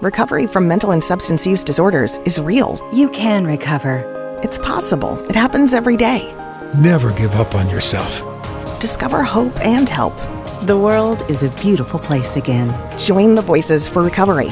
Recovery from mental and substance use disorders is real. You can recover. It's possible. It happens every day. Never give up on yourself. Discover hope and help. The world is a beautiful place again. Join the Voices for Recovery